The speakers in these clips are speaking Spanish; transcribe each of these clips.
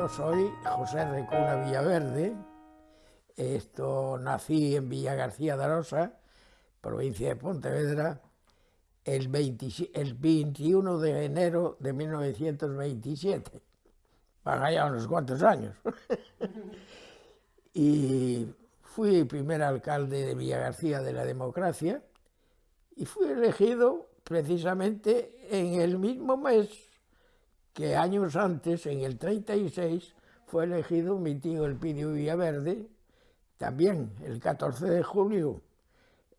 yo soy José Recuna Villaverde, esto nací en Villa García de Arosa, provincia de Pontevedra, el, 21 de enero de 1927, para ya unos cuantos años. y fui primer alcalde de Villa García de la Democracia y fui elegido precisamente en el mismo mes que años antes, en el 36, fue elegido mi tío Elpidio Villaverde, también el 14 de julio,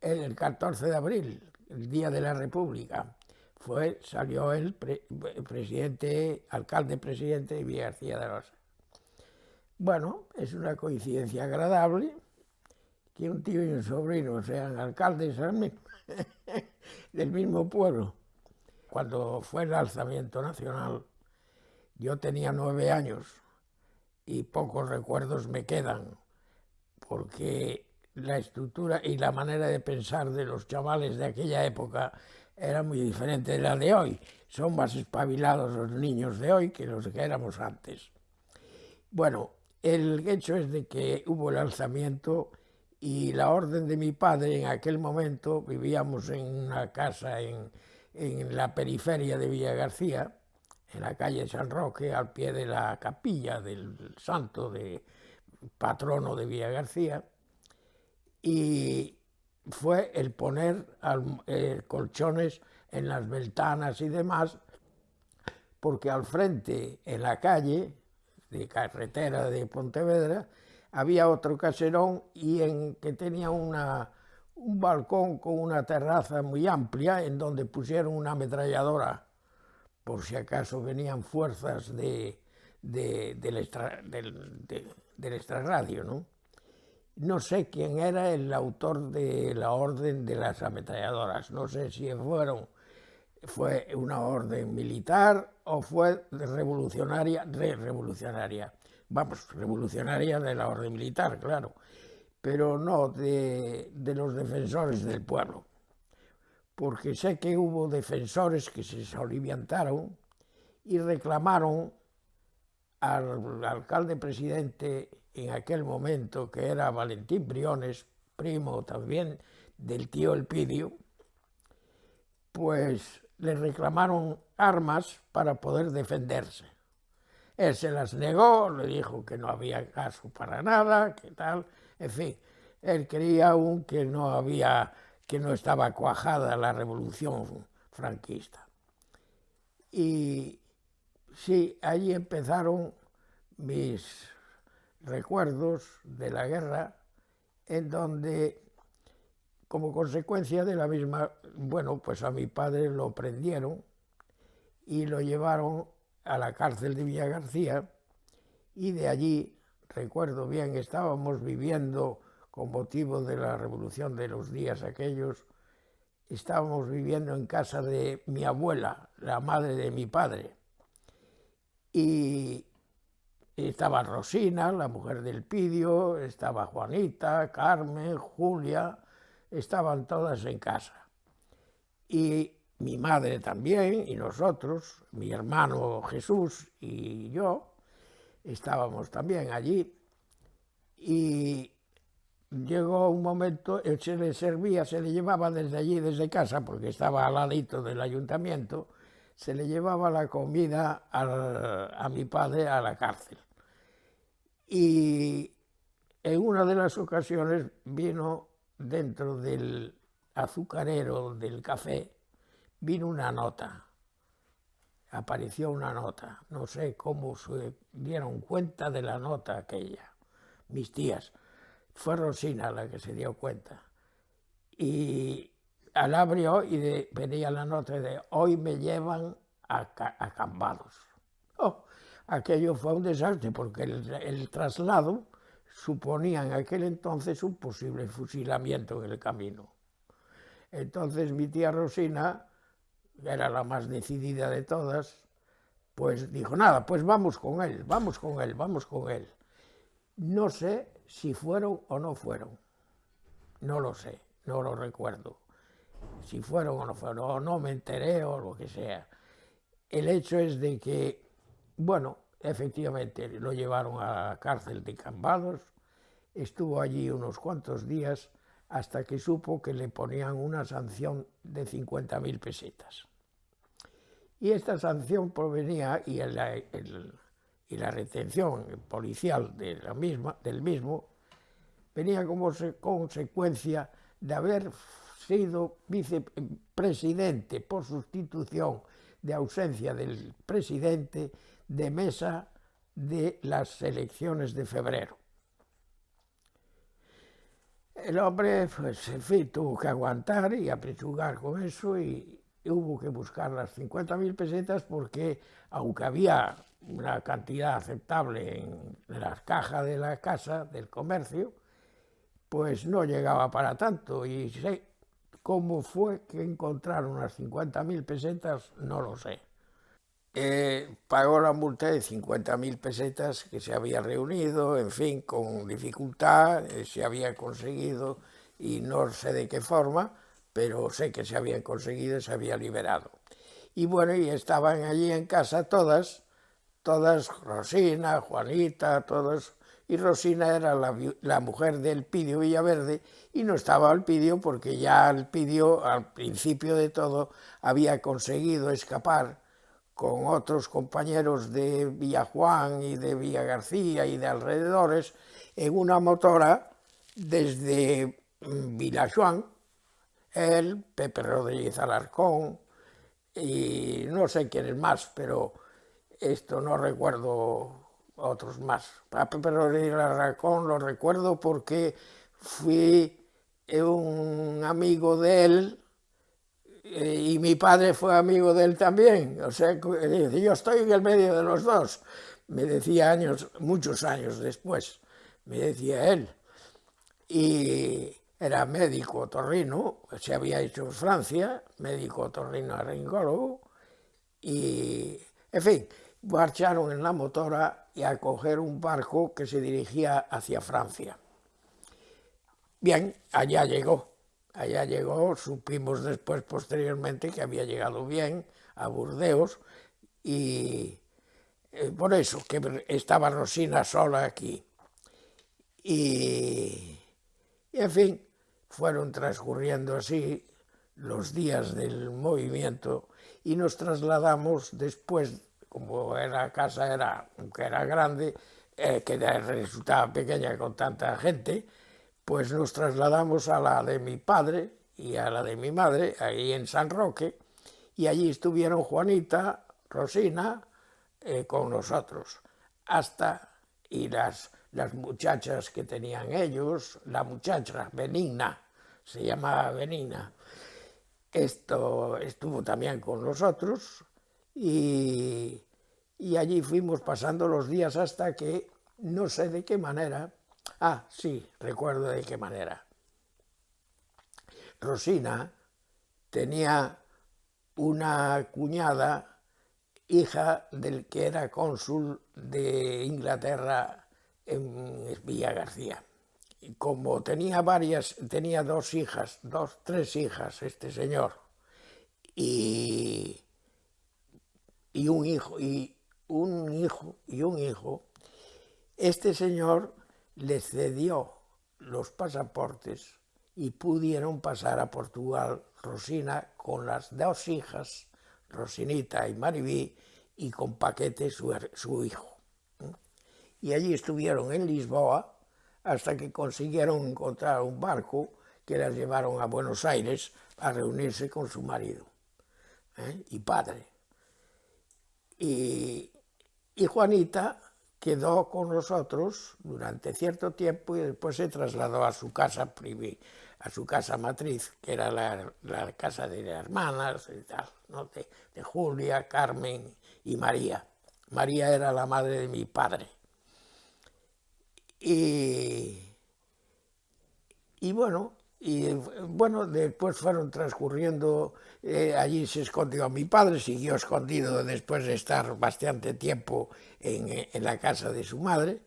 el 14 de abril, el Día de la República, fue, salió el presidente, alcalde presidente de Villa García de Rosa. Bueno, es una coincidencia agradable que un tío y un sobrino sean alcaldes del mismo pueblo. Cuando fue el alzamiento nacional, yo tenía nueve años y pocos recuerdos me quedan, porque la estructura y la manera de pensar de los chavales de aquella época era muy diferente de la de hoy. Son más espabilados los niños de hoy que los que éramos antes. Bueno, el hecho es de que hubo el alzamiento y la orden de mi padre en aquel momento, vivíamos en una casa en, en la periferia de Villa García, en la calle San Roque, al pie de la capilla del santo de patrono de Villa García, y fue el poner eh, colchones en las ventanas y demás, porque al frente, en la calle de carretera de Pontevedra, había otro caserón y en que tenía un balcón con una terraza muy amplia en donde pusieron una ametralladora por si acaso venían fuerzas de, del, extra, extrarradio, ¿no? No sé quién era el autor de la orden de las ametralladoras, no sé si fueron, fue una orden militar o fue revolucionaria, re revolucionaria, vamos, revolucionaria de la orden militar, claro, pero no de, de los defensores del pueblo porque sé que hubo defensores que se soliviantaron y reclamaron al alcalde presidente en aquel momento, que era Valentín Briones, primo también del tío Elpidio, pues le reclamaron armas para poder defenderse. Él se las negó, le dijo que no había caso para nada, que tal, en fin, él creía aún que no había que no estaba cuajada la revolución franquista. Y sí, allí empezaron mis recuerdos de la guerra, en donde, como consecuencia de la misma, bueno, pues a mi padre lo prendieron y lo llevaron a la cárcel de Villa García y de allí, recuerdo bien, estábamos viviendo con motivo de la revolución de los días aquellos, estábamos viviendo en casa de mi abuela, la madre de mi padre. Y estaba Rosina, la mujer del Pidio, estaba Juanita, Carmen, Julia, estaban todas en casa. Y mi madre también, y nosotros, mi hermano Jesús y yo, estábamos también allí. Y llegó un momento, se le servía, se le llevaba desde allí, desde casa, porque estaba al ladito del ayuntamiento, se le llevaba la comida a mi padre a la cárcel. Y en una de las ocasiones vino dentro del azucarero del café, vino una nota, apareció una nota, no sé cómo se dieron cuenta de la nota aquella, mis tías, fue Rosina la que se dio cuenta. Y al abrió y venía la nota de hoy me llevan a, a Cambados. Oh, aquello fue un desastre porque el, traslado suponía en aquel entonces un posible fusilamiento en el camino. Entonces mi tía Rosina, era la más decidida de todas, pues dijo, nada, pues vamos con él, vamos con él, vamos con él. No sé si fueron o no fueron. No lo sé, no lo recuerdo. Si fueron o no fueron, o no me enteré o lo que sea. El hecho es de que, bueno, efectivamente lo llevaron a la cárcel de Cambados, estuvo allí unos cuantos días hasta que supo que le ponían una sanción de 50.000 pesetas. Y esta sanción provenía, y, y la retención policial de la misma, del mismo venía como se, consecuencia de haber sido vicepresidente por sustitución de ausencia del presidente de mesa de las elecciones de febrero. El hombre, pues, en fin, tuvo que aguantar y aprechugar con eso y, y hubo que buscar las 50.000 pesetas porque, aunque había una cantidad aceptable en las cajas de la casa, del comercio, pues no llegaba para tanto. Y sé cómo fue que encontraron las 50.000 pesetas, no lo sé. Eh, pagó la multa de 50.000 pesetas que se había reunido, en fin, con dificultad, eh, se había conseguido y no sé de qué forma, pero sé que se había conseguido y se había liberado. Y bueno, y estaban allí en casa todas, todas, Rosina, Juanita, todos, y Rosina era la, mujer del Pidio Villaverde y no estaba el Pidio porque ya el Pidio, al principio de todo, había conseguido escapar con otros compañeros de Villajuan y de Villa García y de alrededores en una motora desde mm, Villajuan, él, Pepe Rodríguez Alarcón y no sé quiénes más, pero esto no recuerdo otros más. A Pepe Rodríguez Alarcón lo recuerdo porque fui un amigo de él eh, y mi padre fue amigo de él también, o sea, yo estoy en el medio de los dos, me decía años, muchos años después, me decía él, y era médico torrino, se había hecho en Francia, médico torrino arringólogo, y, en fin, marcharon en la motora y a coger un barco que se dirigía hacia Francia. Bien, allá llegó, Allá llegó, supimos después, posteriormente, que había llegado bien a Burdeos y eh, por eso, que estaba Rosina sola aquí. Y, y, en fin, fueron transcurriendo así los días del movimiento y nos trasladamos después, como la casa era, aunque era grande, eh, que resultaba pequeña con tanta gente, pues nos trasladamos a la de mi padre y a la de mi madre, ahí en San Roque, y allí estuvieron Juanita, Rosina, eh, con nosotros, hasta, y las, las muchachas que tenían ellos, la muchacha Benigna, se llamaba Benigna, esto estuvo también con nosotros, y, allí fuimos pasando los días hasta que, no sé de qué manera, Ah, sí, recuerdo de qué manera. Rosina tenía una cuñada, hija del que era cónsul de Inglaterra en Villa García. Y como tenía varias, tenía dos hijas, dos, tres hijas este señor, y, y un hijo, y un hijo, y un hijo, este señor le cedió los pasaportes y pudieron pasar a Portugal Rosina con las dos hijas, Rosinita y Maribí, y con Paquete su, su hijo. Y allí estuvieron en Lisboa hasta que consiguieron encontrar un barco que las llevaron a Buenos Aires a reunirse con su marido ¿eh? y padre. Y, Juanita quedó con nosotros durante cierto tiempo y después se trasladó a su casa a su casa matriz, que era la, casa de hermanas y de, de, Julia, Carmen y María. María era la madre de mi padre. Y, y bueno, y bueno, después fueron transcurriendo, eh, allí se escondió mi padre, siguió escondido después de estar bastante tiempo en, en la casa de su madre.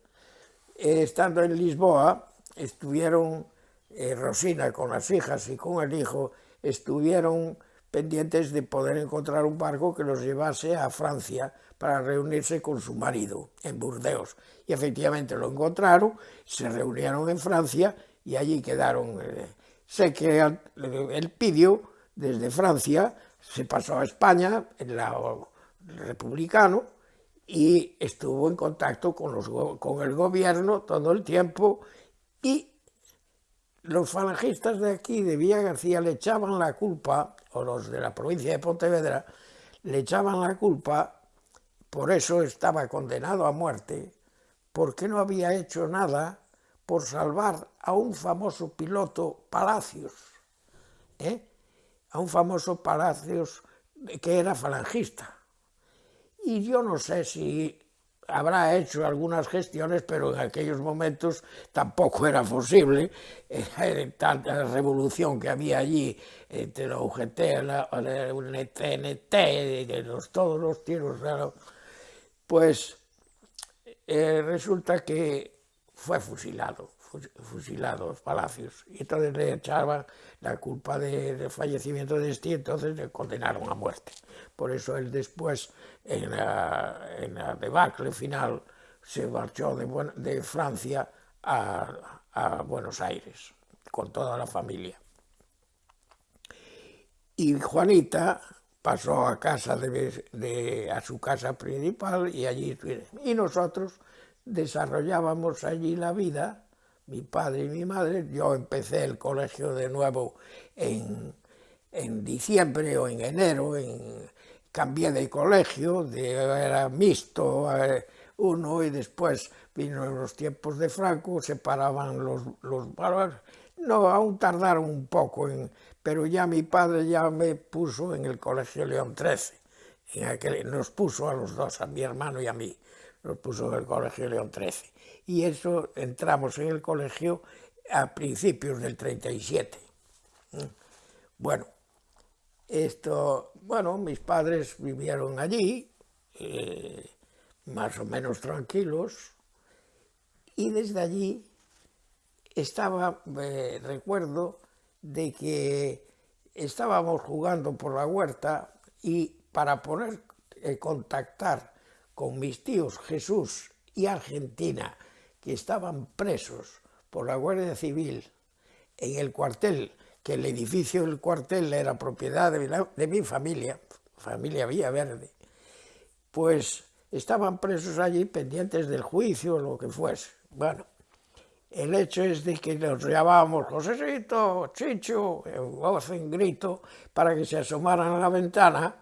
Eh, estando en Lisboa, estuvieron eh, Rosina con las hijas y con el hijo, estuvieron pendientes de poder encontrar un barco que los llevase a Francia para reunirse con su marido en Burdeos. Y efectivamente lo encontraron, se reunieron en Francia y allí quedaron. Eh, sé que él pidió desde Francia, se pasó a España, en la republicano, y estuvo en contacto con, los, con el gobierno todo el tiempo y los falangistas de aquí, de Villa García, le echaban la culpa, o los de la provincia de Pontevedra, le echaban la culpa, por eso estaba condenado a muerte, porque no había hecho nada por salvar a un famoso piloto Palacios, ¿eh? a un famoso Palacios que era falangista. Y yo no sé si habrá hecho algunas gestiones, pero en aquellos momentos tampoco era posible, era tanta revolución que había allí entre la UGT, la, la UNTNT, los, todos los tiros, pues eh, resulta que fue fusilado, fusilado los palacios, y entonces le echaban la culpa del fallecimiento de este, entonces le condenaron a muerte. Por eso él después, en la, debacle final, se marchó de, Francia a, Buenos Aires, con toda la familia. Y Juanita pasó a casa de, a su casa principal y allí y nosotros desarrollábamos allí la vida mi padre y mi madre yo empecé el colegio de nuevo en, en diciembre o en enero en, cambié de colegio, de, era mixto uno y después vino los tiempos de Franco, separaban los, los. No, aún tardaron un poco, en, pero ya mi padre ya me puso en el colegio León XIII, en nos puso a los dos, a mi hermano y a mí, nos puso en el colegio León XIII. Y eso entramos en el colegio a principios del 37. Bueno, esto, bueno, mis padres vivieron allí, eh, más o menos tranquilos, y desde allí estaba, eh, recuerdo, de que estábamos jugando por la huerta y para poder eh, contactar con mis tíos Jesús y Argentina, que estaban presos por la Guardia Civil en el cuartel que el edificio del cuartel era propiedad de, mi familia, familia Villaverde, pues estaban presos allí pendientes del juicio o lo que fuese. Bueno, el hecho es de que nos llamábamos Josecito, Chicho, en voz, en grito, para que se asomaran a la ventana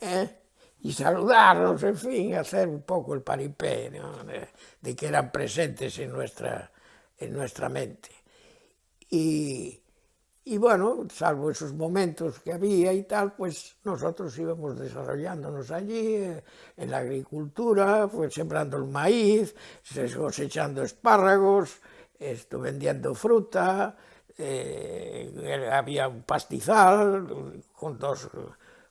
¿eh? y saludarnos, en fin, hacer un poco el paripé ¿no? de, de, que eran presentes en nuestra, en nuestra mente. Y, y bueno, salvo esos momentos que había y tal, pues nosotros íbamos desarrollándonos allí, eh, en la agricultura, pues sembrando el maíz, cosechando espárragos, esto, vendiendo fruta, eh, había un pastizal con dos,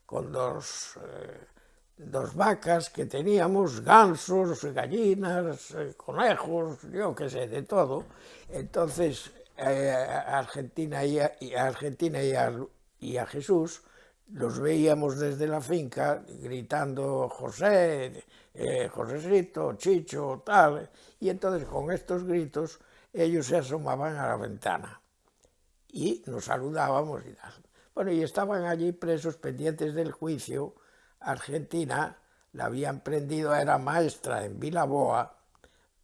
con dos eh, dos vacas que teníamos, gansos, gallinas, conejos, yo qué sé, de todo. Entonces, a Argentina y a, Argentina y a, Jesús, los veíamos desde la finca gritando José, eh, Chicho, tal, y entonces con estos gritos ellos se asomaban a la ventana y nos saludábamos y tal. Bueno, y estaban allí presos pendientes del juicio. Argentina la habían prendido, era maestra en Vilaboa,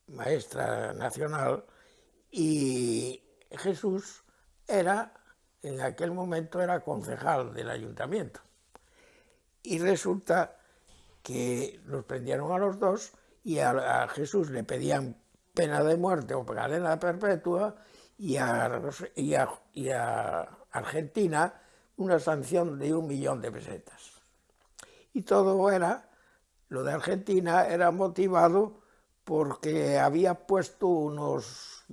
maestra nacional, y Jesús era, en aquel momento era concejal del ayuntamiento. Y resulta que los prendieron a los dos y a, Jesús le pedían pena de muerte o cadena perpetua y a, y a, Argentina una sanción de un millón de pesetas. Y todo era, lo de Argentina era motivado porque había puesto unos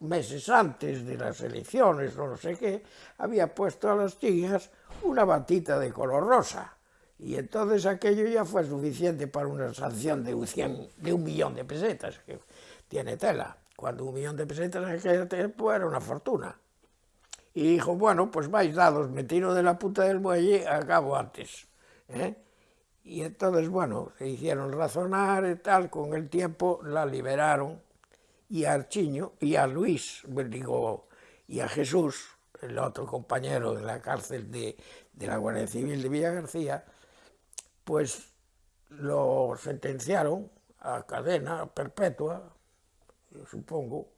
meses antes de las elecciones o no sé qué, había puesto a las chicas una batita de color rosa. Y entonces aquello ya fue suficiente para una sanción de un, de un millón de pesetas, que tiene tela. Cuando un millón de pesetas en aquel tiempo era una fortuna. y dijo, bueno, pues vais dados, me tiro de la puta del muelle, acabo antes. ¿eh? Y entonces, bueno, se hicieron razonar y tal, con el tiempo la liberaron, y a Archiño, y a Luis, pues digo, y a Jesús, el otro compañero de la cárcel de, la Guardia Civil de Villa García, pues lo sentenciaron a cadena perpetua, supongo,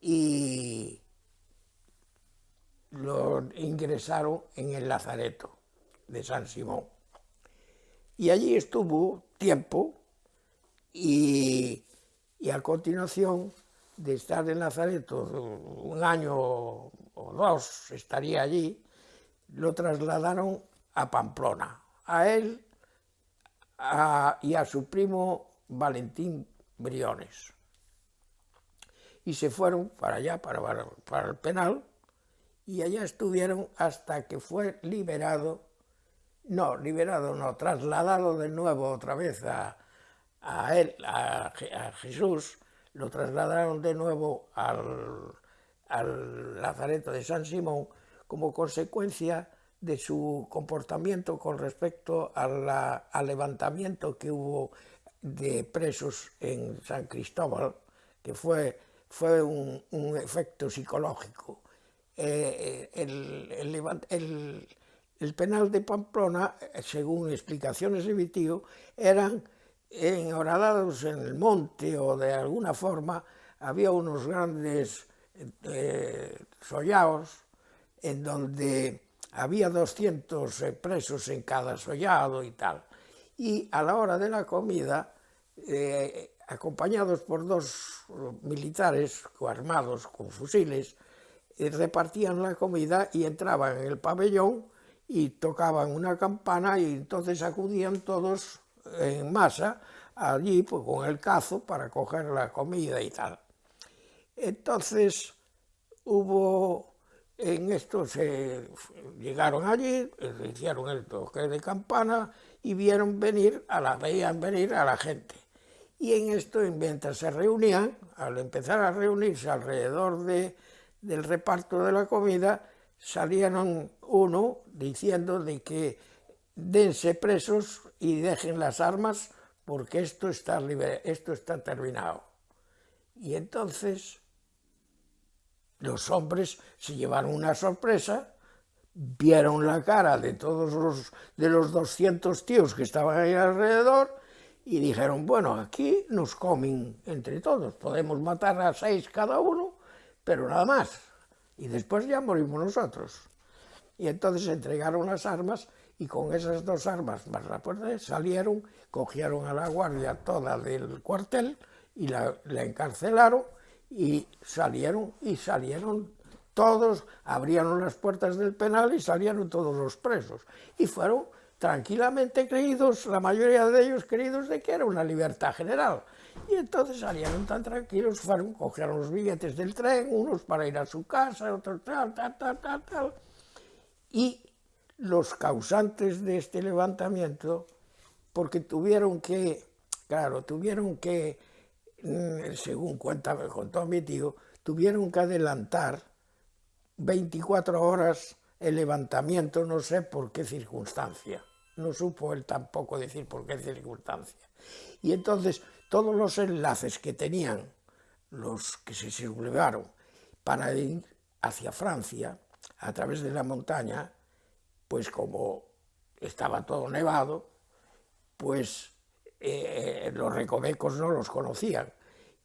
y lo ingresaron en el Lazareto de San Simón. Y allí estuvo tiempo y, y a continuación de estar en Lazareto un año o dos, estaría allí, lo trasladaron a Pamplona, a él y a su primo Valentín Briones. Y se fueron para allá, para, para el penal, y allá estuvieron hasta que fue liberado, no, liberado no, trasladado de nuevo otra vez a, a él, a, Jesús, lo trasladaron de nuevo al, al Lazareto de San Simón como consecuencia de su comportamiento con respecto al levantamiento que hubo de presos en San Cristóbal, que fue, fue un, efecto psicológico. Eh, el, el, El penal de Pamplona, eh, según explicaciones de Vitío, eran enhoradados en el monte o de alguna forma había unos grandes eh, sollaos en donde había 200 presos en cada sollado y tal. Y a la hora de la comida, eh, acompañados por dos militares armados con fusiles, eh, repartían la comida y entraban en el pabellón y tocaban una campana y entonces acudían todos en masa allí pues, con el cazo para coger la comida y tal. Entonces hubo en esto se llegaron allí, hicieron el toque de campana y vieron venir a la, veían venir a la gente. Y en esto, mientras se reunían, al empezar a reunirse alrededor de, del reparto de la comida, salieron uno diciendo de que dense presos y dejen las armas porque esto está, esto está terminado. Y entonces los hombres se llevaron una sorpresa, vieron la cara de todos los, de los 200 tíos que estaban ahí alrededor y dijeron, bueno, aquí nos comen entre todos, podemos matar a seis cada uno, pero nada más, y después ya morimos nosotros. Y entonces entregaron las armas y con esas dos armas más la puerta salieron, cogieron a la guardia toda del cuartel y la, la encarcelaron y salieron, y salieron todos, abrieron las puertas del penal y salieron todos los presos. Y fueron tranquilamente creídos, la mayoría de ellos creídos de que era una libertad general. Y entonces salieron tan tranquilos, fueron, cogieron los billetes del tren, unos para ir a su casa, otros tal, tal, tal, tal, tal. Y los causantes de este levantamiento, porque tuvieron que, claro, tuvieron que Mm, según cuenta, contó mi tío, tuvieron que adelantar 24 horas el levantamiento, no sé por qué circunstancia. No supo él tampoco decir por qué circunstancia. Y entonces todos los enlaces que tenían los que se sublevaron para ir hacia Francia a través de la montaña, pues como estaba todo nevado, pues eh, los recovecos no los conocían.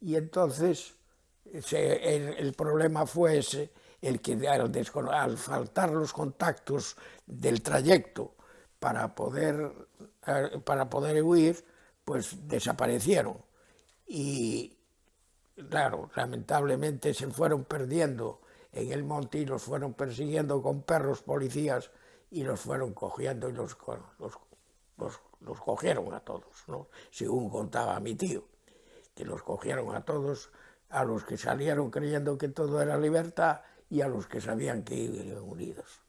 Y entonces el, problema fue ese, el que al, faltar los contactos del trayecto para poder, eh, para poder huir, pues desaparecieron. Y claro, lamentablemente se fueron perdiendo en el monte y los fueron persiguiendo con perros policías y los fueron cogiendo y los, los, los cogieron a todos, ¿no? según contaba mi tío, que los cogieron a todos, a los que salieron creyendo que todo era libertad y a los que sabían que iban unidos.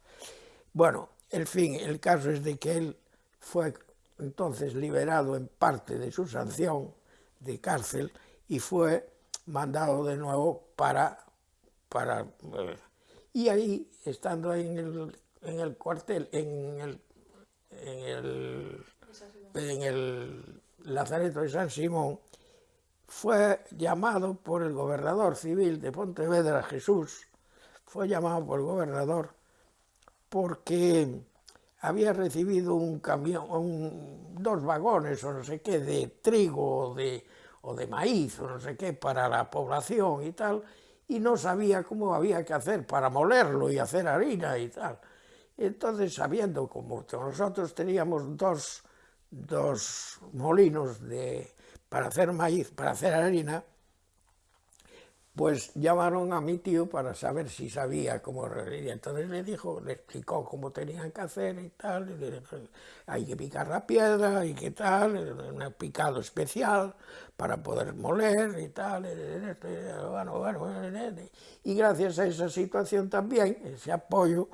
Bueno, el fin, el caso es de que él fue entonces liberado en parte de su sanción de cárcel y fue mandado de nuevo para... para eh, Y ahí, estando ahí en el, en el cuartel, en el, en el, en el Lazareto de San Simón, fue llamado por el gobernador civil de Pontevedra, Jesús, fue llamado por el gobernador porque había recibido un camión, un, dos vagones o no sé qué de trigo o de, o de maíz o no sé qué para la población y tal, y no sabía cómo había que hacer para molerlo y hacer harina y tal. Entonces, sabiendo como nosotros teníamos dos, dos molinos de, para hacer maíz, para hacer harina, pues llamaron a mi tío para saber si sabía cómo y entonces le dijo, le explicó cómo tenían que hacer y tal, y le dijo, hay que picar la piedra y qué tal, un picado especial para poder moler y tal, bueno, bueno, y gracias a esa situación también, ese apoyo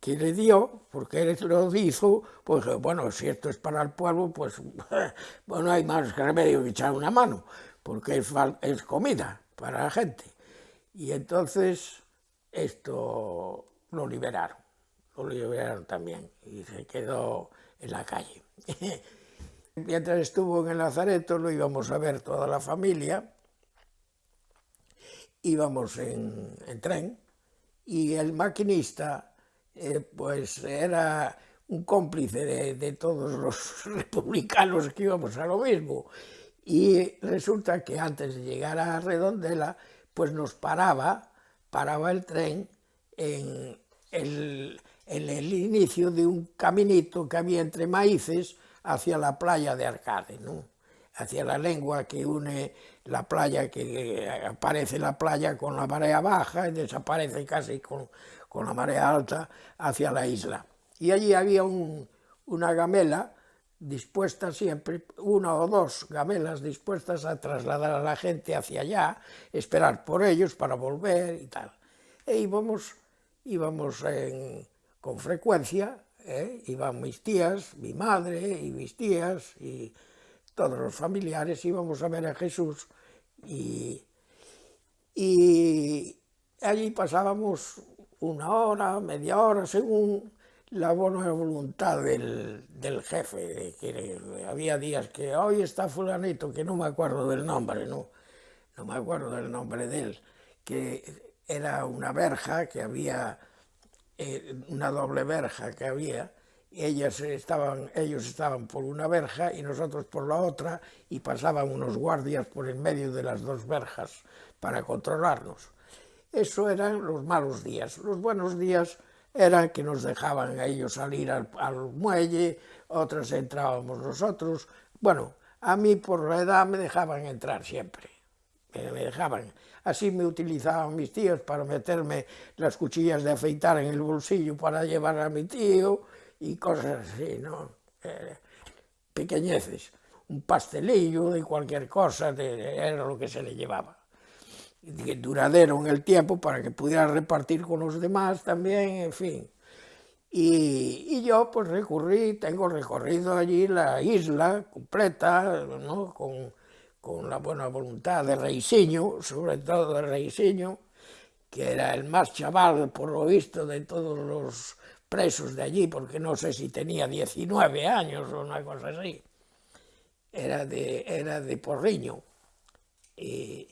que le dio, porque él lo hizo, pues bueno, si esto es para el pueblo, pues bueno, hay más remedio que echar una mano, porque es, es comida para la gente. Y entonces esto lo liberaron, lo liberaron también y se quedó en la calle. Mientras estuvo en el Lazareto lo íbamos a ver toda la familia, íbamos en, tren y el maquinista eh, pues era un cómplice de, de, todos los republicanos que íbamos a lo mismo. Y resulta que antes de llegar a Redondela, pues nos paraba, paraba el tren en el, inicio de un caminito que había entre maíces hacia la playa de Arcade, ¿no? hacia la lengua que une la playa, que aparece la playa con la marea baja y desaparece casi con, con la marea alta hacia la isla. Y allí había un, una gamela dispuesta siempre, una o dos gamelas dispuestas a trasladar a la gente hacia allá, esperar por ellos para volver y tal. E íbamos, íbamos con frecuencia, ¿eh? iban mis tías, mi madre y mis tías y todos los familiares íbamos a ver a Jesús y, y allí pasábamos una hora, media hora, según la buena voluntad del, del, jefe, que había días que hoy está fulanito, que no me acuerdo del nombre, no, no me acuerdo del nombre de él, que era una verja que había, eh, una doble verja que había, ellas estaban, ellos estaban por una verja y nosotros por la otra, y pasaban unos guardias por en medio de las dos verjas para controlarnos. Eso eran los malos días. Los buenos días era que nos dejaban ellos salir al, muelle, otras entrábamos nosotros. Bueno, a mí por la edad me dejaban entrar siempre, me, dejaban. Así me utilizaban mis tíos para meterme las cuchillas de afeitar en el bolsillo para llevar a mi tío y cosas así, ¿no? Eh, pequeñeces, un pastelillo de cualquier cosa, era lo que se le llevaba duradero en el tiempo para que pudiera repartir con los demás también, en fin. Y, y, yo pues recurrí, tengo recorrido allí la isla completa, ¿no? con, con, la buena voluntad de Reisiño, sobre todo de Reisiño, que era el más chaval, por lo visto, de todos los presos de allí, porque no sé si tenía 19 años o una cosa así. Era de, era de Porriño. Y,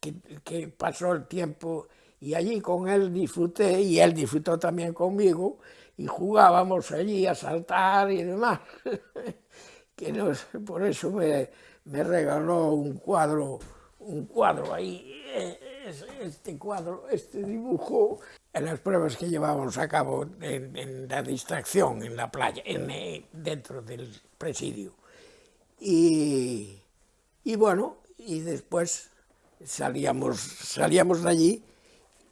que, pasó el tiempo y allí con él disfruté y él disfrutó también conmigo y jugábamos allí a saltar y demás. que no, por eso me, me, regaló un cuadro, un cuadro ahí, eh, este cuadro, este dibujo, en las pruebas que llevábamos a cabo en, la distracción en la playa, en, eh, dentro del presidio. Y, y bueno, y después salíamos, salíamos de allí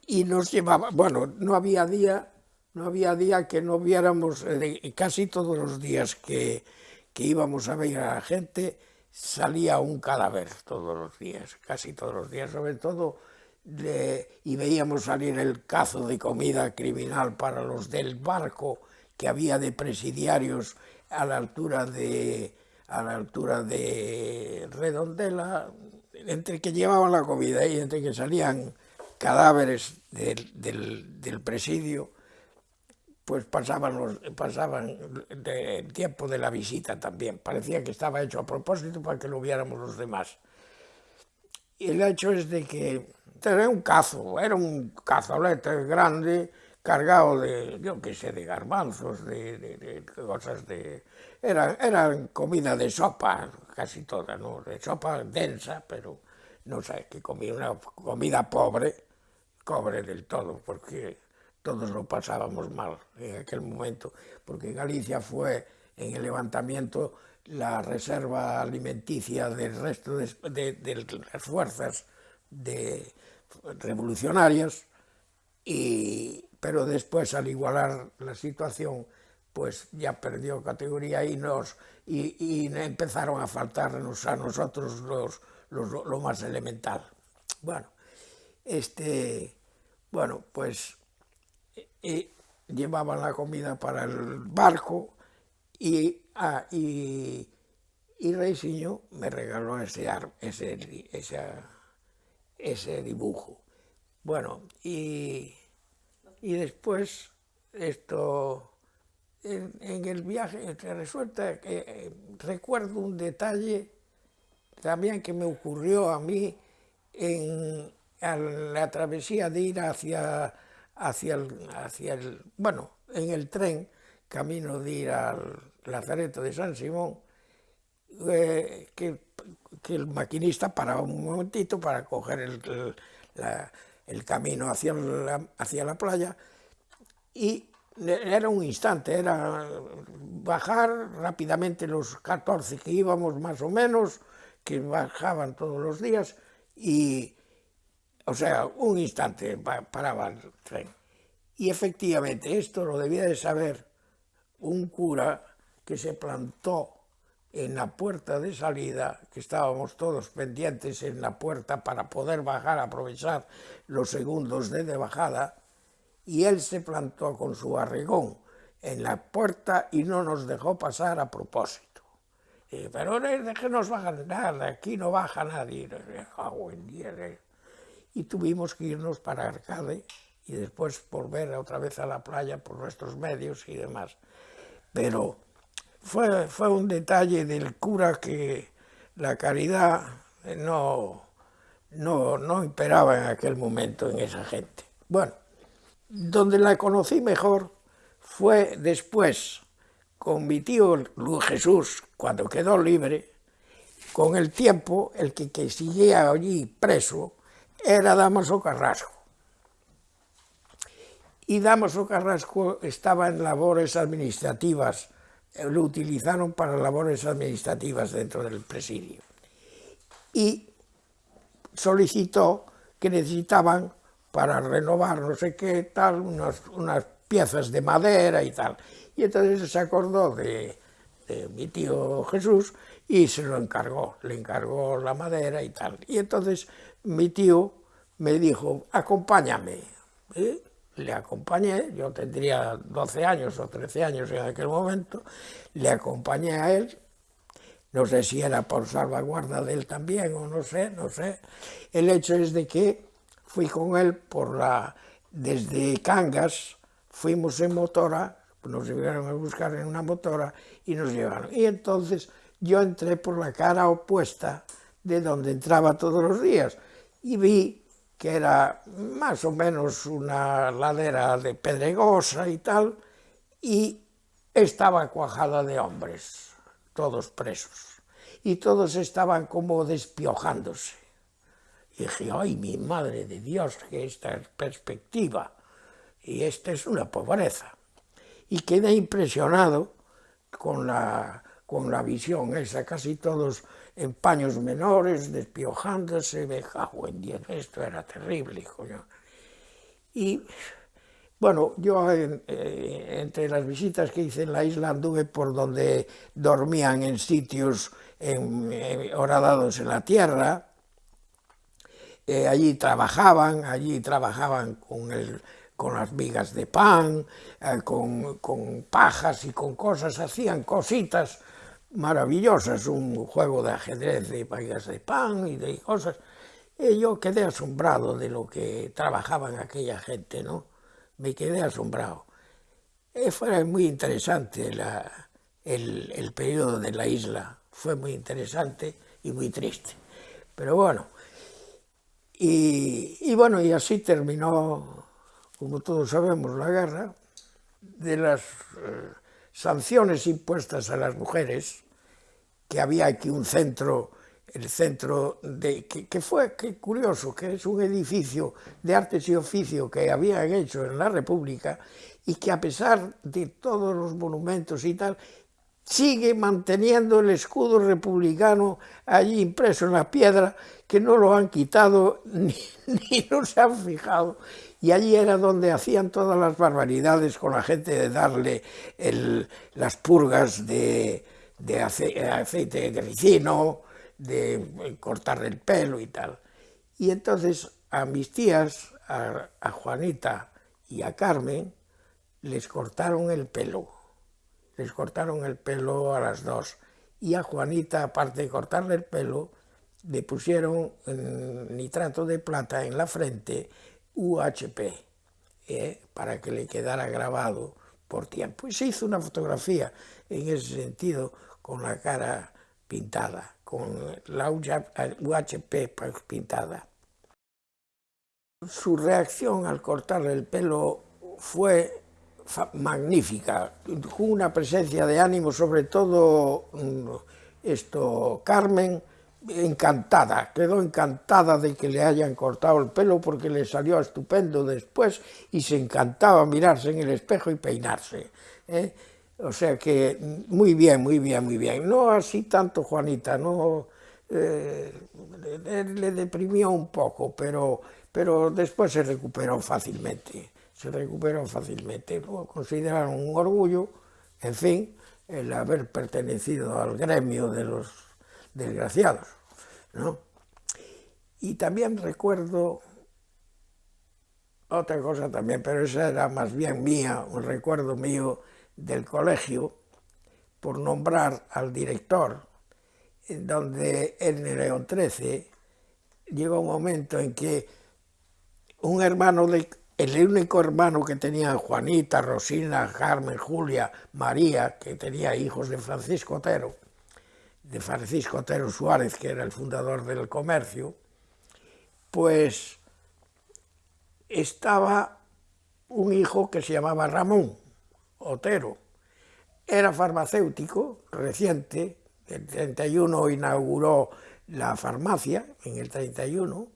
y nos llevaba, bueno, no había día, no había día que no viéramos, eh, casi todos los días que, que íbamos a ver a la gente, salía un cadáver todos los días, casi todos los días, sobre todo, y veíamos salir el cazo de comida criminal para los del barco que había de presidiarios a la altura de, a la altura de Redondela, entre que llevaban la comida y entre que salían cadáveres del, presidio, pues pasaban, los, pasaban el tiempo de la visita también. Parecía que estaba hecho a propósito para que lo viéramos los demás. Y el hecho es de que era un cazo, era un cazolete grande, cargado de, yo qué sé, de garbanzos, de, cosas de... Era, era comida de sopa, casi toda, ¿no? De sopa densa, pero no sé, que comía una comida pobre, pobre del todo, porque todos lo pasábamos mal en aquel momento, porque Galicia fue en el levantamiento la reserva alimenticia del resto de, de las fuerzas de revolucionarias y, pero después al igualar la situación pues ya perdió categoría y nos y, empezaron a faltarnos a nosotros los, lo más elemental. Bueno, este, bueno, pues llevaban la comida para el barco y, ah, y, y me regaló ese, ese, ese dibujo. Bueno, y y después esto en, el viaje resulta que eh, recuerdo un detalle también que me ocurrió a mí en la travesía de ir hacia, hacia, el, hacia el, bueno, en el tren, camino de ir al Lazareto de San Simón, eh, que, el maquinista paraba un momentito para coger el, camino hacia la, hacia la playa y era un instante, era bajar rápidamente los 14 que íbamos más o menos, que bajaban todos los días, y, o sea, un instante paraba el tren. Y efectivamente, esto lo debía de saber un cura que se plantó en la puerta de salida, que estábamos todos pendientes en la puerta para poder bajar, aprovechar los segundos de, de bajada, y él se plantó con su arregón en la puerta y no nos dejó pasar a propósito. Y, pero déjenos bajar, nada, aquí no baja nadie. Y tuvimos que irnos para Arcade y después volver otra vez a la playa por nuestros medios y demás. Pero fue, fue un detalle del cura que la caridad no, no, no imperaba en aquel momento en esa gente. Bueno, donde la conocí mejor fue después con mi tío Luis Jesús, cuando quedó libre, con el tiempo el que, que seguía allí preso era Damaso Carrasco. Y Damaso Carrasco estaba en labores administrativas lo utilizaron para labores administrativas dentro del presidio. Y solicitó que necesitaban para renovar no sé qué tal, unas, unas piezas de madera y tal. Y entonces se acordó de, mi tío Jesús y se lo encargó, le encargó la madera y tal. Y entonces mi tío me dijo, acompáñame. ¿eh? le acompañé, yo tendría 12 años o 13 años en aquel momento, le acompañé a él, no sé si era por salvaguarda de él también o no sé, no sé. El hecho es de que fui con él por la, desde Cangas, fuimos en motora, nos llegaron a buscar en una motora y nos llevaron. Y entonces yo entré por la cara opuesta de donde entraba todos los días y vi que era más o menos una ladera de pedregosa y tal, y estaba cuajada de hombres, todos presos, y todos estaban como despiojándose. Y dije, ay, mi madre de Dios, que esta perspectiva, y esta es una pobreza. Y quedé impresionado con la, con la visión esa, casi todos en paños menores, despiojándose, me cago en diez, esto era terrible, hijo. Yo. Y bueno, yo eh, entre las visitas que hice en la isla anduve por donde dormían en sitios en, horadados en la tierra, eh, allí trabajaban, allí trabajaban con, con las vigas de pan, eh, con, con pajas y con cosas, hacían cositas maravillosas, un juego de ajedrez de pagas de pan y de cosas. Y yo quedé asombrado de lo que trabajaban aquella gente, ¿no? Me quedé asombrado. Y fue muy interesante la, el, el periodo de la isla, fue muy interesante y muy triste. Pero bueno, y, bueno, y así terminó, como todos sabemos, la guerra, de las eh, sanciones impuestas a las mujeres, que había aquí un centro, el centro de, que, fue, que curioso, que es un edificio de artes y oficio que habían hecho en la República y que a pesar de todos los monumentos y tal, sigue manteniendo el escudo republicano allí impreso en la piedra, que no lo han quitado ni, ni no se han fijado. Y allí era donde hacían todas las barbaridades con la gente de darle las purgas de, de aceite de ricino, de cortar el pelo y tal. Y entonces a mis tías, a Juanita y a Carmen, les cortaron el pelo les cortaron el pelo a las dos. Y a Juanita, aparte de cortarle el pelo, le pusieron nitrato de plata en la frente UHP, ¿eh? para que le quedara grabado por tiempo. Y se hizo una fotografía en ese sentido con la cara pintada, con la UHP pintada. Su reacción al cortarle el pelo fue magnífica, con una presencia de ánimo, sobre todo mm, esto, Carmen, encantada, quedó encantada de que le hayan cortado el pelo porque le salió estupendo después y se encantaba mirarse en el espejo y peinarse. ¿eh? O sea que mm, muy bien, muy bien, muy bien. No así tanto Juanita, no eh, le, le, deprimió un poco, pero, pero después se recuperó fácilmente. Se recuperó fácilmente. Lo consideraron un orgullo, en fin, el haber pertenecido al gremio de los desgraciados. ¿no? Y también recuerdo otra cosa también, pero esa era más bien mía, un recuerdo mío del colegio, por nombrar al director, donde en el León XIII llegó un momento en que un hermano de, el único hermano que tenía Juanita, Rosina, Carmen, Julia, María, que tenía hijos de Francisco Otero, de Francisco Otero Suárez, que era el fundador del comercio, pues estaba un hijo que se llamaba Ramón Otero. Era farmacéutico, reciente, el 31 inauguró la farmacia, en el 31,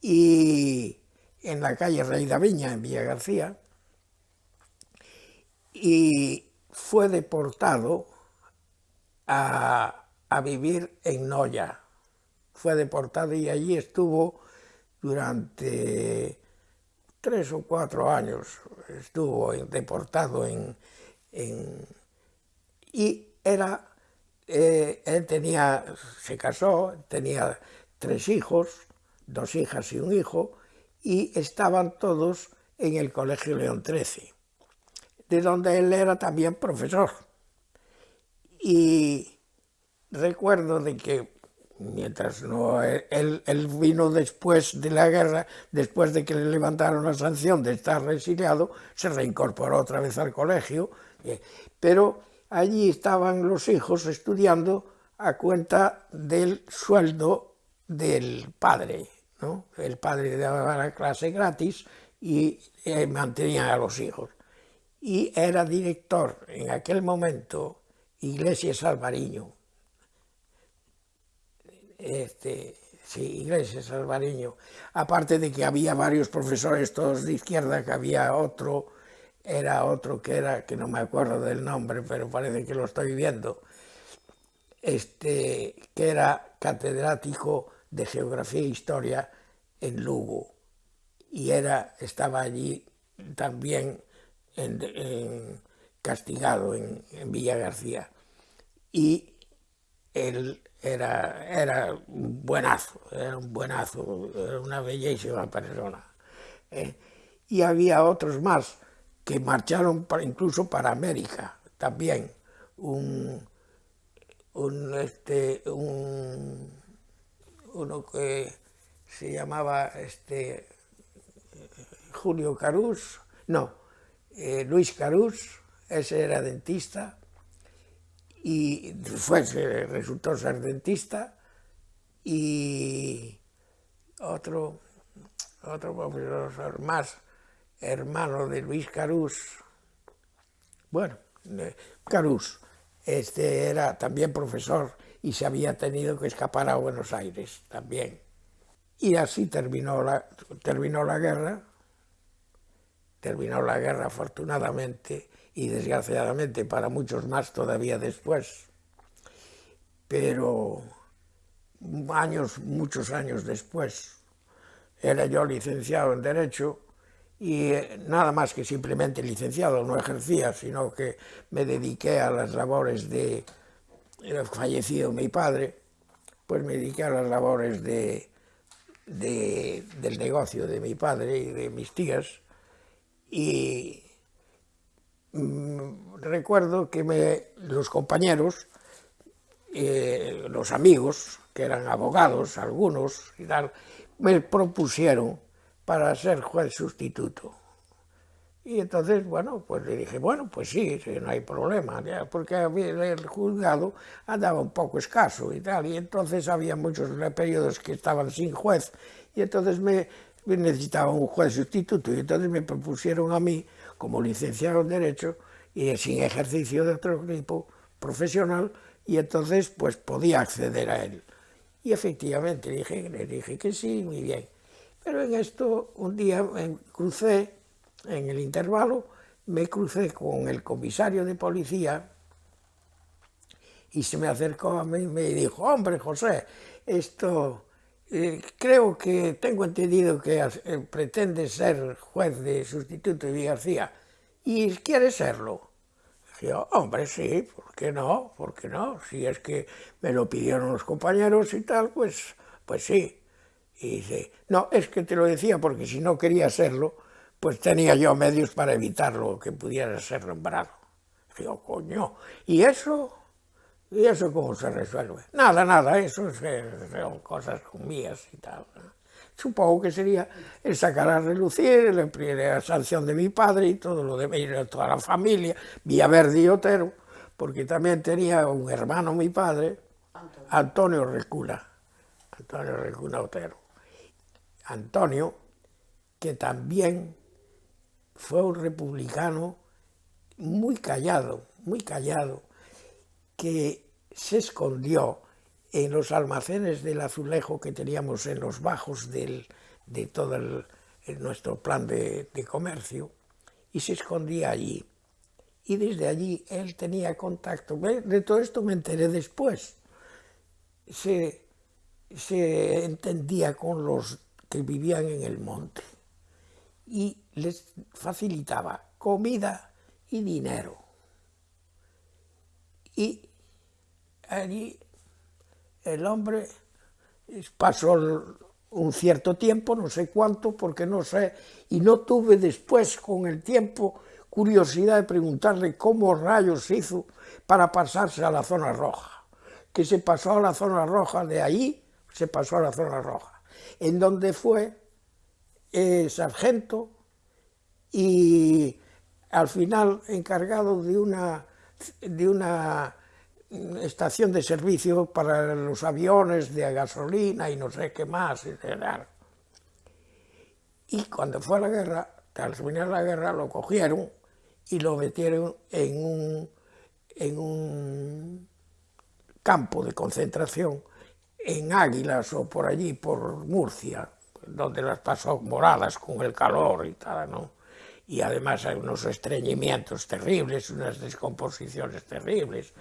y en la calle Rey de Viña, en Villa García, y fue deportado a, a vivir en Noya. Fue deportado y allí estuvo durante tres o cuatro años, estuvo deportado en... en y era, eh, él tenía, se casó, tenía tres hijos, dos hijas y un hijo, y estaban todos en el Colegio León XIII, de donde él era también profesor. Y recuerdo de que mientras no él, él, vino después de la guerra, después de que le levantaron la sanción de estar resiliado, se reincorporó otra vez al colegio, eh, pero allí estaban los hijos estudiando a cuenta del sueldo del padre, el padre daba la clase gratis y eh, mantenía a los hijos. Y era director en aquel momento Iglesias Alvariño. Este, sí, Iglesias Alvariño. Aparte de que había varios profesores todos de izquierda, que había otro, era otro que era, que no me acuerdo del nombre, pero parece que lo estoy viendo, este, que era catedrático de Geografía e Historia en Lugo y era, estaba allí también en, castigado en, en, Villa García y él era, era un buenazo, era un buenazo, era una bellísima persona. ¿eh? Y había otros más que marcharon para, incluso para América también, un, un, este, un, uno que se llamaba este, Julio Carús, no, eh, Luis Carús, ese era dentista, y fue, resultó ser dentista, y otro, otro profesor más, hermano de Luis Carús, bueno, Carús, este era también profesor y se había tenido que escapar a Buenos Aires también. Y así terminó la, terminó la guerra, terminó la guerra afortunadamente y desgraciadamente para muchos más todavía después. Pero años, muchos años después, era yo licenciado en Derecho y eh, nada más que simplemente licenciado, no ejercía, sino que me dediqué a las labores de fallecido mi padre, pues me dediqué a las labores de, del negocio de mi padre y de mis tías y mm, recuerdo que me, los compañeros, eh, los amigos, que eran abogados, algunos y tal, me propusieron para ser juez sustituto. Y entonces, bueno, pues le dije, bueno, pues sí, no hay problema, porque el juzgado andaba un poco escaso y tal, y entonces había muchos periodos que estaban sin juez, y entonces me, necesitaba un juez sustituto, y entonces me propusieron a mí, como licenciado en Derecho, y sin ejercicio de otro tipo profesional, y entonces pues podía acceder a él. Y efectivamente dije, le dije que sí, muy bien. Pero en esto un día me crucé, en el intervalo, me crucé con el comisario de policía y se me acercó a mí y me dijo, hombre José, esto, eh, creo que tengo entendido que eh, pretende ser juez de sustituto de García y quiere serlo. Yo, hombre, sí, ¿por qué no? ¿Por qué no? Si es que me lo pidieron los compañeros y tal, pues, pues sí. Y dice, no, es que te lo decía porque si no quería serlo, pues tenía yo medios para evitarlo, que pudiera ser nombrado. Digo, coño, ¿y eso? ¿Y eso cómo se resuelve? Nada, nada, eso son cosas mías y tal. Supongo que sería el sacar a relucir, la sanción de mi padre y todo lo de toda la familia, Villaverde y Otero, porque también tenía un hermano mi padre, Antonio Recula, Antonio Recula Otero. Antonio, que también fue un republicano muy callado, muy callado, que se escondió en los almacenes del azulejo que teníamos en los bajos de todo nuestro plan de, comercio, y se escondía allí. Y desde allí él tenía contacto. De todo esto me enteré después. Se, se entendía con los que vivían en el monte y les facilitaba comida y dinero. Y allí el hombre pasó un cierto tiempo, no sé cuánto, porque no sé, y no tuve después con el tiempo curiosidad de preguntarle cómo rayos hizo para pasarse a la zona roja, que se pasó a la zona roja, de ahí se pasó a la zona roja en donde fue eh, sargento y al final encargado de una, de una estación de servicio para los aviones de gasolina y no sé qué más. Y cuando fue a la guerra, al terminar la guerra, lo cogieron y lo metieron en un, en un campo de concentración en Águilas o por allí, por Murcia, donde las pasó moradas con el calor y tal, ¿no? Y además hay unos estreñimientos terribles, unas descomposiciones terribles,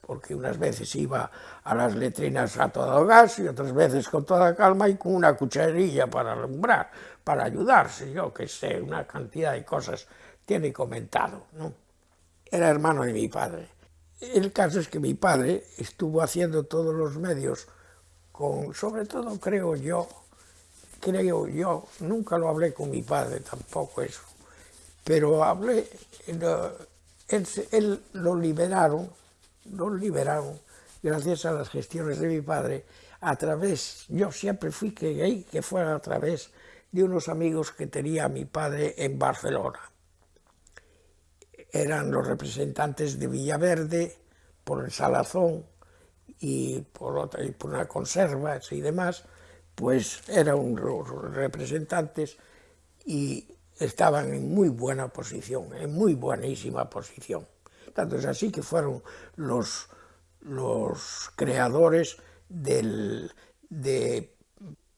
porque unas veces iba a las letrinas a todo gas y otras veces con toda calma y con una cucharilla para alumbrar, para ayudarse, yo que sé, una cantidad de cosas tiene comentado, ¿no? Era hermano de mi padre. El caso es que mi padre estuvo haciendo todos los medios sobre todo creo yo, creo yo, nunca lo hablé con mi padre tampoco eso, pero hablé, él, lo liberaron, lo liberaron gracias a las gestiones de mi padre, a través, yo siempre fui que gay, que fuera a través de unos amigos que tenía mi padre en Barcelona. Eran los representantes de Villaverde, por el Salazón y por, otra, y por una conservas y demás, pues eran los representantes y estaban en muy buena posición, en muy buenísima posición. Tanto es así que fueron los, los creadores del, de,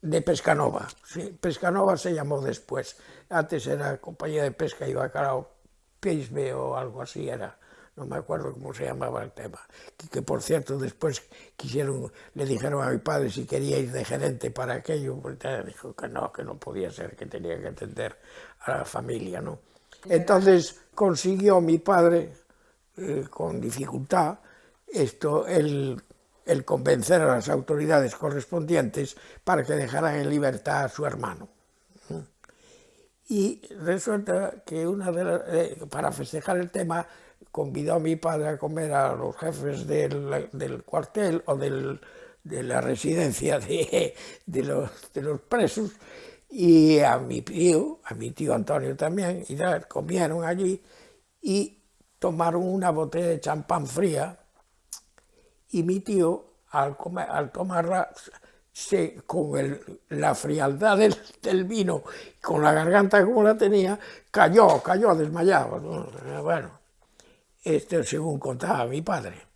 de Pescanova. Sí, Pescanova se llamó después. Antes era compañía de pesca y bacalao, Peisbe o algo así era. No me acuerdo cómo se llamaba el tema. Que, que, por cierto después quisieron, le dijeron a mi padre si quería ir de gerente para aquello, pues dijo que no, que no podía ser, que tenía que atender a la familia, ¿no? Entonces consiguió mi padre, eh, con dificultad, esto, el el convencer a las autoridades correspondientes para que dejaran en libertad a su hermano. Y resulta que una de las, eh, para festejar el tema convidó a mi padre a comer a los jefes del, del cuartel o del, de la residencia de, de, los, de, los, presos y a mi tío, a mi tío Antonio también, y comieron allí y tomaron una botella de champán fría y mi tío, al, comer, al tomarla, se, con el, la frialdad del, del, vino, con la garganta como la tenía, cayó, cayó desmayado. Bueno, este, según contaba mi padre.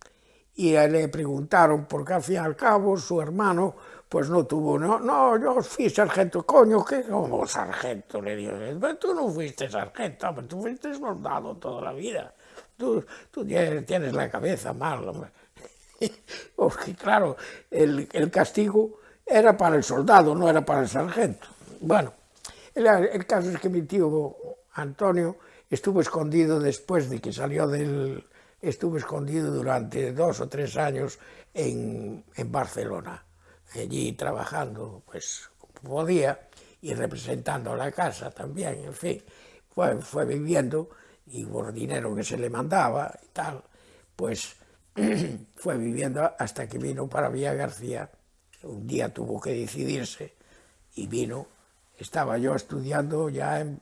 Y le preguntaron, porque al fin y al cabo su hermano pues no tuvo, no, no, yo fui sargento, coño, ¿qué? Como sargento, le digo, tú no fuiste sargento, hombre, tú fuiste soldado toda la vida, tú, tú tienes, tienes, la cabeza mal, hombre. Porque claro, el, el castigo era para el soldado, no era para el sargento. Bueno, el, el caso es que mi tío Antonio estuvo escondido después de que salió del... estuvo escondido durante dos o tres años en, en Barcelona, allí trabajando, pues podía, y representando la casa también, en fin, fue, fue viviendo y por dinero que se le mandaba y tal, pues fue viviendo hasta que vino para Villa García. Un día tuvo que decidirse y vino. Estaba yo estudiando ya, en,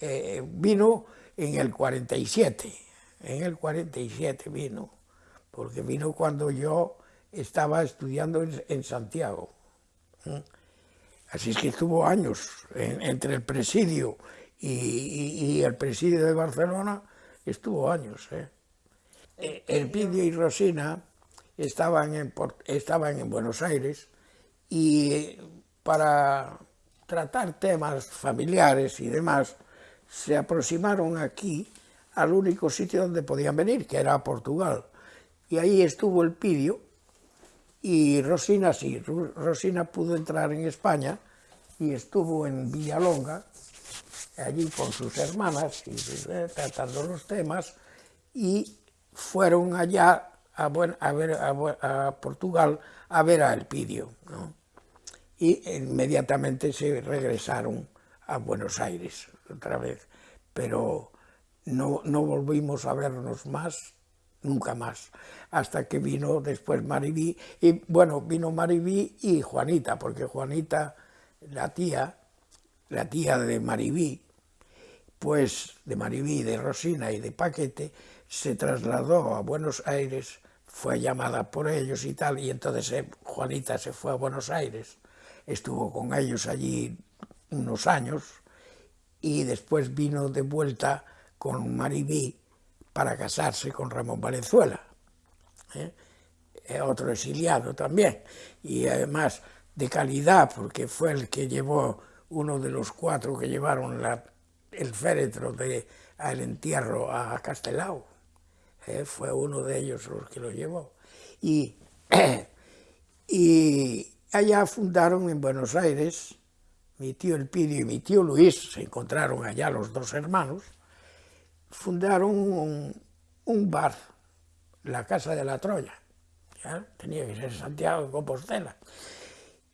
eh, vino en el 47, en el 47 vino, porque vino cuando yo estaba estudiando en, en Santiago. Así es que estuvo años en, entre el presidio y, y, y, el presidio de Barcelona, estuvo años. ¿eh? Eh, Elpidio y Rosina estaban en, estaban en Buenos Aires y para tratar temas familiares y demás, se aproximaron aquí al único sitio donde podían venir, que era Portugal. Y ahí estuvo Elpidio y Rosina sí, Rosina pudo entrar en España y estuvo en Villalonga, allí con sus hermanas, y, eh, tratando los temas, y fueron allá a, Portugal a ver a Elpidio. ¿no? Y inmediatamente se regresaron a Buenos Aires otra vez, pero no, no volvimos a vernos más, nunca más, hasta que vino después Maribí, y bueno, vino Maribí y Juanita, porque Juanita, la tía, la tía de Maribí, pues de Maribí, de Rosina y de Paquete, se trasladó a Buenos Aires, fue llamada por ellos y tal, y entonces eh, Juanita se fue a Buenos Aires, estuvo con ellos allí unos años, y después vino de vuelta con Maribí para casarse con Ramón Valenzuela, ¿eh? Eh, otro exiliado también, y además de calidad, porque fue el que llevó, uno de los cuatro que llevaron la, el féretro de, al entierro a Castelao. ¿eh? fue uno de ellos los que lo llevó. Y, y allá fundaron en Buenos Aires, mi tío Elpidio y mi tío Luis, se encontraron allá los dos hermanos, fundaron un, un bar, la Casa de la Troya, ¿ya? tenía que ser Santiago de Compostela.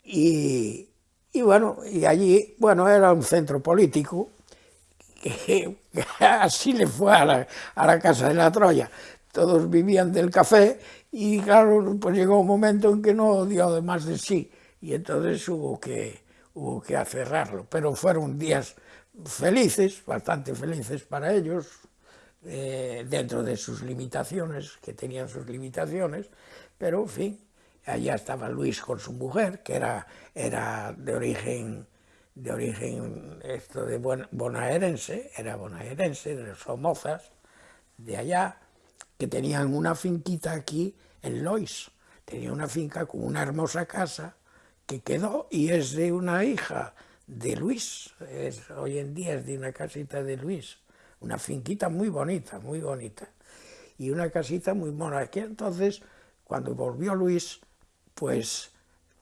Y, y, bueno, y allí, bueno, era un centro político, que, que así le fue a la, a la Casa de la Troya. Todos vivían del café y claro, pues llegó un momento en que no dio de más de sí y entonces hubo que hubo que cerrarlo. Pero fueron días felices, bastante felices para ellos, eh, dentro de sus limitaciones, que tenían sus limitaciones, pero en fin, allá estaba Luis con su mujer, que era, era de origen de origen esto de bonaerense, era bonaerense, de Somozas, de allá, que tenían una finquita aquí en Lois, tenía una finca con una hermosa casa que quedó y es de una hija de Luis, hoy en día es de una casita de Luis, una finquita muy bonita, muy bonita, y una casita muy mona. Aquí entonces, cuando volvió Luis, pues,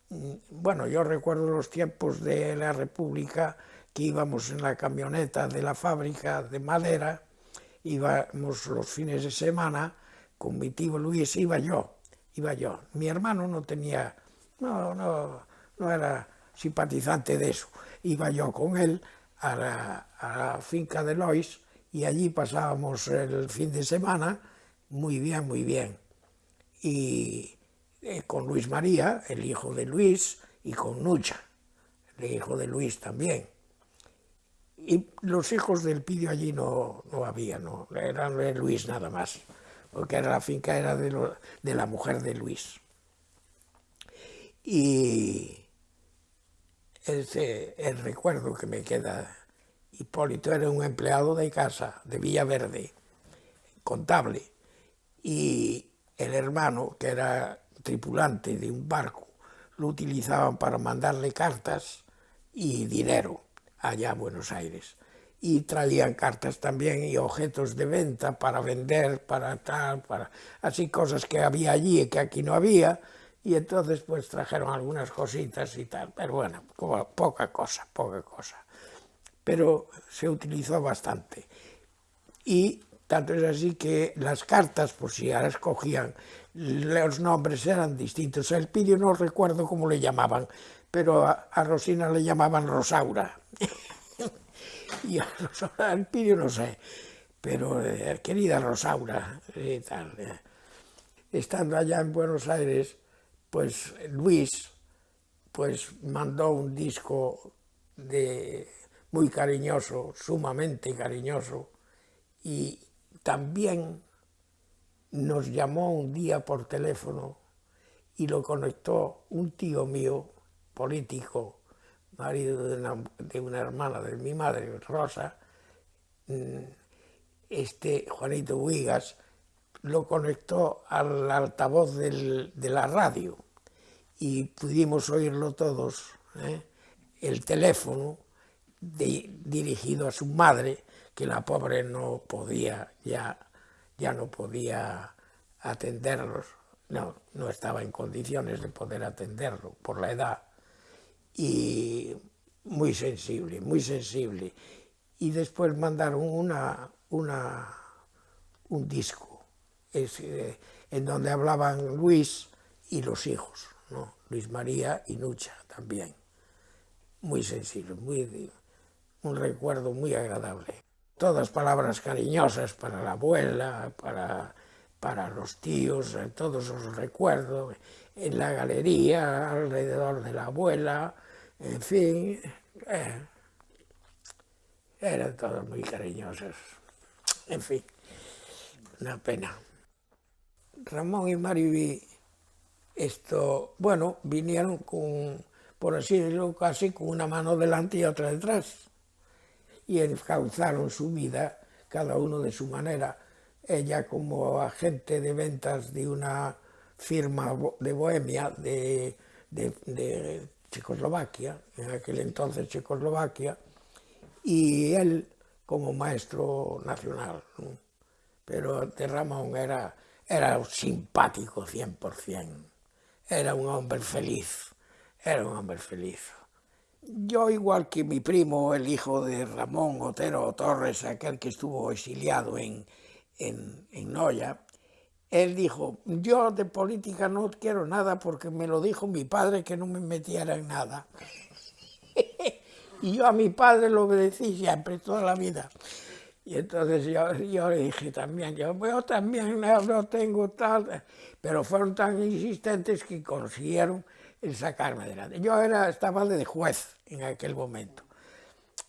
mm, bueno, yo recuerdo los tiempos de la República, que íbamos en la camioneta de la fábrica de madera, íbamos los fines de semana, con mi tío Luis, iba yo, iba yo. Mi hermano no tenía, no, no, no era simpatizante de eso. Iba yo con él a la, finca de Lois y allí pasábamos el fin de semana muy bien, muy bien. Y eh, con Luis María, el hijo de Luis, y con Nucha, el hijo de Luis también. Y los hijos del Pidio allí no, no había, no, eran de Luis nada más, porque era la finca era de, de la mujer de Luis. Y Ese é o recuerdo que me queda. Hipólito era un empleado de casa, de Villaverde, contable, y el hermano, que era tripulante de un barco, lo utilizaban para mandarle cartas y dinero allá a Buenos Aires. Y traían cartas también y objetos de venta para vender, para tal, para así cosas que había allí y que aquí no había, y entonces pues trajeron algunas cositas y tal, pero bueno, poca cosa, poca cosa. Pero se utilizó bastante. Y tanto es así que las cartas, por si ahora escogían, los nombres eran distintos. El Pidio no recuerdo cómo le llamaban, pero a, Rosina le llamaban Rosaura. y a Rosaura, el Pidio no sé, pero eh, querida Rosaura, y tal. Eh. Estando allá en Buenos Aires, pues Luis pues mandó un disco de, muy cariñoso, sumamente cariñoso, y también nos llamó un día por teléfono y lo conectó un tío mío, político, marido de una, de una hermana de mi madre, Rosa, mm, este Juanito Huigas, lo conectó al altavoz de la radio y pudimos oírlo todos, ¿eh? el teléfono dirigido a su madre, que la pobre no podía, ya, ya no podía atenderlos, no, no estaba en condiciones de poder atenderlo por la edad, y muy sensible, muy sensible. Y después mandaron una, una, un disco es, eh, en donde hablaban Luis y los hijos, ¿no? Luis María y Nucha también. Muy sensible, muy, un recuerdo muy agradable. Todas palabras cariñosas para la abuela, para, para los tíos, eh, todos los recuerdos, en la galería, alrededor de la abuela, en fin, eh, eran todos muy cariñosos. En fin, una pena. Ramón y Mariví, esto, bueno, vinieron con, por así decirlo, casi con una mano delante y otra detrás. Y encauzaron su vida, cada uno de su manera. Ella como agente de ventas de una firma de Bohemia, de, de, de Checoslovaquia, en aquel entonces Checoslovaquia, y él como maestro nacional. Pero de Ramón era era simpático 100%, era un hombre feliz, era un hombre feliz. Yo, igual que mi primo, el hijo de Ramón Otero Torres, aquel que estuvo exiliado en, en, en Noya, él dijo, yo de política no quiero nada porque me lo dijo mi padre que no me metiera en nada. y yo a mi padre lo obedecí siempre, toda la vida. Y entonces yo, yo le dije también, yo, yo también no tengo tal, pero fueron tan insistentes que consiguieron el sacarme adelante. Yo era, estaba de juez en aquel momento.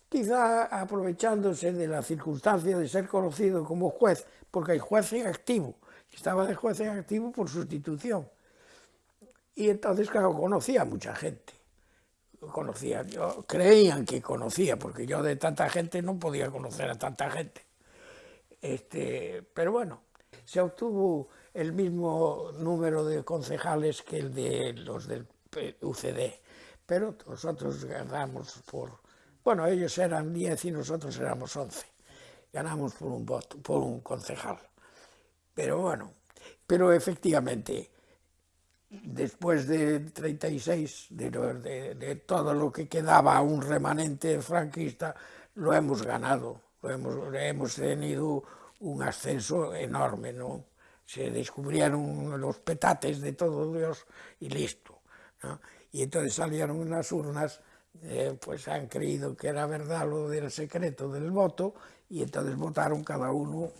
Quizá aprovechándose de la circunstancia de ser conocido como juez, porque hay juez en activo, estaba de juez en activo por sustitución. Y entonces, claro, conocía a mucha gente. Conocía, yo, creían que conocía, porque yo de tanta gente no podía conocer a tanta gente. Este, pero bueno, se obtuvo el mismo número de concejales que el de los del UCD, pero nosotros ganamos por... Bueno, ellos eran 10 y nosotros éramos 11. Ganamos por un voto, por un concejal. Pero bueno, pero efectivamente, después de 36, de, de, de todo lo que quedaba un remanente franquista, lo hemos ganado, lo hemos, hemos tenido un ascenso enorme, ¿no? Se descubrieron los petates de todo Dios y listo, ¿no? Y entonces salieron unas urnas, eh, pues han creído que era verdad lo del secreto del voto y entonces votaron cada uno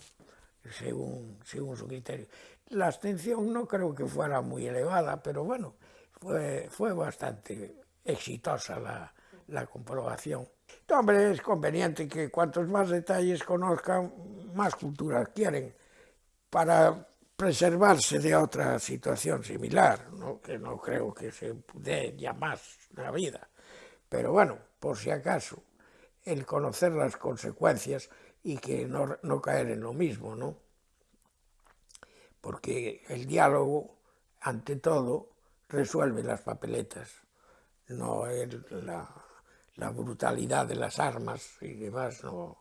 según, según su criterio. La abstención no creo que fuera muy elevada, pero bueno, fue, fue bastante exitosa la, la comprobación. hombre, es conveniente que cuantos más detalles conozcan, más cultura quieren para preservarse de otra situación similar, ¿no? que no creo que se dé ya más la vida. Pero bueno, por si acaso, el conocer las consecuencias y que no, no caer en lo mismo, ¿no? porque el diálogo, ante todo, resuelve las papeletas, no el, la, la, brutalidad de las armas y demás no,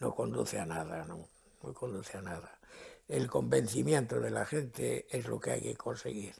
no conduce a nada, no, no conduce a nada. El convencimiento de la gente es lo que hay que conseguir.